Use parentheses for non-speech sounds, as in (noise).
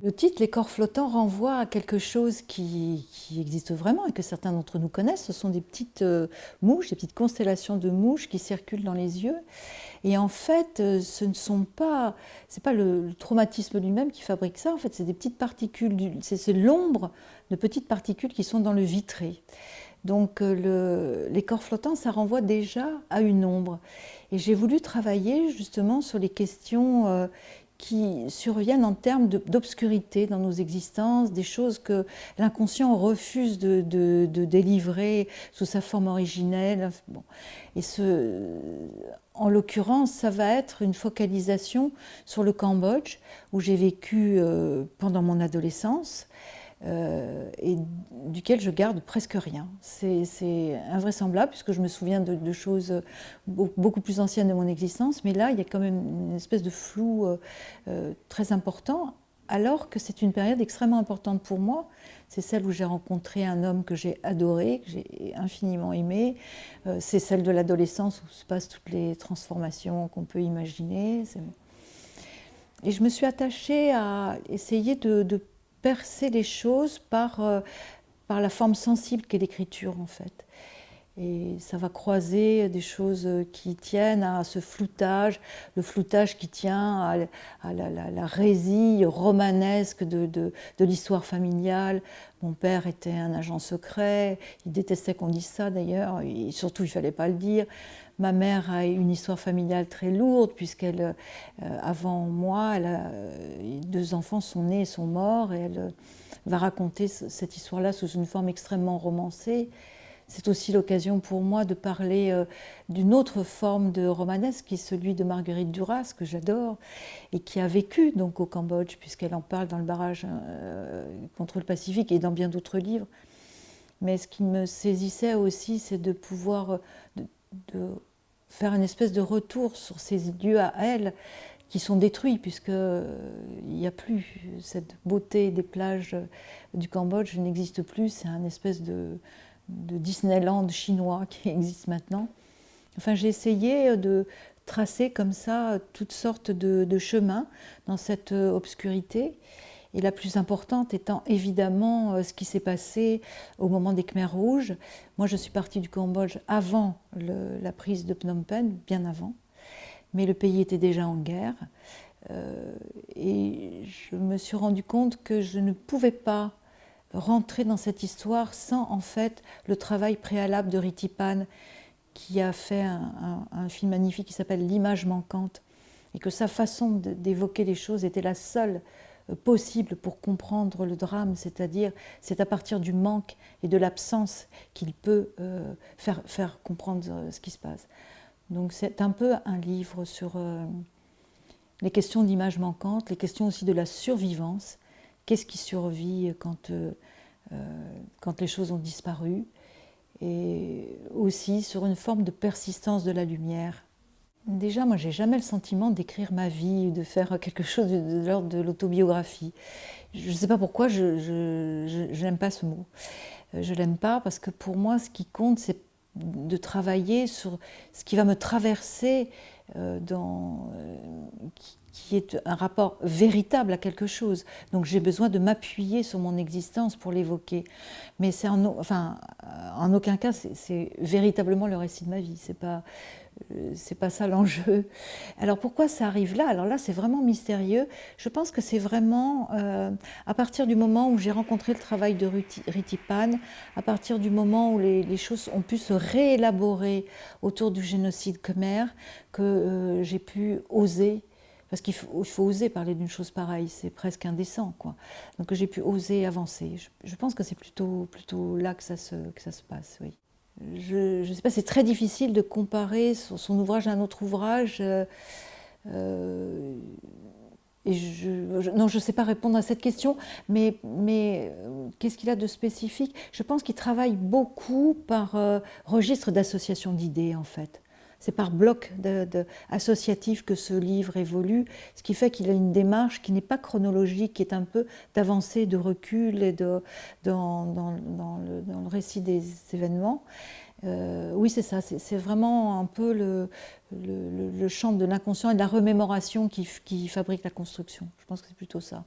Le titre Les corps flottants renvoie à quelque chose qui, existe vraiment et que certains d'entre nous connaissent. Ce sont des petites euh, mouches, des petites constellations de mouches qui circulent dans les yeux. Et en fait, euh, ce ne sont pas, c'est pas le, traumatisme lui-même qui fabrique ça. En fait, c'est des petites particules, c'est l'ombre de petites particules qui sont dans le vitré. Donc euh, les corps flottants, ça renvoie déjà à une ombre. Et j'ai voulu travailler justement sur les questions qui surviennent en termes d'obscurité dans nos existences, des choses que l'inconscient refuse de, délivrer sous sa forme originelle. Et ce, en l'occurrence, ça va être une focalisation sur le Cambodge, où j'ai vécu euh, pendant mon adolescence. Euh, et duquel je garde presque rien. C'est invraisemblable puisque je me souviens de, choses beaucoup plus anciennes de mon existence, mais là il y a quand même une espèce de flou euh, euh, très important, alors que c'est une période extrêmement importante pour moi. C'est celle où j'ai rencontré un homme que j'ai adoré, que j'ai infiniment aimé. c'est celle de l'adolescence où se passent toutes les transformations qu'on peut imaginer. Et je me suis attachée à essayer de, de percer les choses par, euh, par la forme sensible qu'est l'écriture en fait. Et ça va croiser des choses qui tiennent à ce floutage, le floutage qui tient à, la, la, résille romanesque de, l'histoire familiale. Mon père était un agent secret, il détestait qu'on dise ça d'ailleurs, et surtout il ne fallait pas le dire. Ma mère a une histoire familiale très lourde, puisqu'elle, euh, avant moi, euh, deux enfants sont nés et sont morts, et elle euh, va raconter cette histoire-là sous une forme extrêmement romancée. C'est aussi l'occasion pour moi de parler d'une autre forme de romanesque, qui est celui de Marguerite Duras, que j'adore, et qui a vécu donc au Cambodge, puisqu'elle en parle dans le barrage contre le Pacifique et dans bien d'autres livres. Mais ce qui me saisissait aussi, c'est de pouvoir de faire une espèce de retour sur ces lieux à elle qui sont détruits puisqu'il euh, n'y a plus cette beauté des plages du Cambodge n'existe plus, c'est un espèce de, Disneyland chinois qui (laughs) existe maintenant. Enfin, j'ai essayé de tracer comme ça toutes sortes de chemins dans cette obscurité et la plus importante étant évidemment euh, ce qui s'est passé au moment des Khmers rouges. Moi, je suis partie du Cambodge avant la prise de Phnom Penh, bien avant, mais le pays était déjà en guerre. Euh, et je me suis rendu compte que je ne pouvais pas rentrer dans cette histoire sans en fait le travail préalable de Ritipan qui a fait un film magnifique qui s'appelle L'image manquante et que sa façon d'évoquer les choses était la seule possible pour comprendre le drame, c'est-à-dire c'est à partir du manque et de l'absence qu'il peut euh, faire, faire, comprendre euh, ce qui se passe. Donc c'est un peu un livre sur euh, les questions d'image manquante, les questions aussi de la survivance, qu'est-ce qui survit quand, quand les choses ont disparu, et aussi sur une forme de persistance de la lumière Déjà, moi, j'ai jamais le sentiment d'écrire ma vie, de faire quelque chose de, l'ordre de l'autobiographie. Je ne sais pas pourquoi, je n'aime pas ce mot. Euh, je l'aime pas parce que pour moi, ce qui compte, c'est de travailler sur ce qui va me traverser, euh, dans, euh, qui, est un rapport véritable à quelque chose. Donc j'ai besoin de m'appuyer sur mon existence pour l'évoquer. Mais en, enfin, en aucun cas, c'est véritablement le récit de ma vie. C'est pas euh, c'est pas ça l'enjeu. Alors pourquoi ça arrive là? Alors là, c'est vraiment mystérieux. Je pense que c'est vraiment euh, à partir du moment où j'ai rencontré le travail de Ritipan, à partir du moment où les, choses ont pu se réélaborer autour du génocide khmer, que euh, j'ai pu oser parce qu'il faut, oser parler d'une chose pareille, c'est presque indécent. Quoi. Donc j'ai pu oser avancer. Je, pense que c'est plutôt, plutôt là que ça se, que ça se passe, oui je ne sais pas, c'est très difficile de comparer son, ouvrage à un autre ouvrage. Euh, euh, non, je ne sais pas répondre à cette question, mais, mais euh, qu'est-ce qu'il a de spécifique? Je pense qu'il travaille beaucoup par registre d'association d'idées, en fait. C'est par bloc de, associatif que ce livre évolue, ce qui fait qu'il a une démarche qui n'est pas chronologique, qui est un peu d'avancée, de recul et de, dans, le, récit des événements. Euh, oui, c'est ça, c'est vraiment un peu le, champ de l'inconscient et de la remémoration qui fabrique la construction. Je pense que c'est plutôt ça.